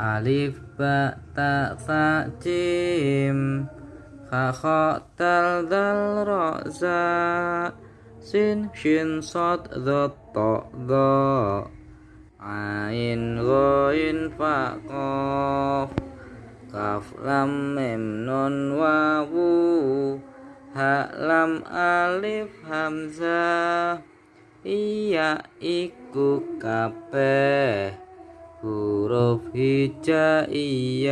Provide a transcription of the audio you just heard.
alif ba ta sa jim. Kha kha dal ra za. Sin shin sad dha ta ain ghain fa qaf kaf lam mim nun wawu ha lam alif hamzah iya iku kabeh huruf hijaiyah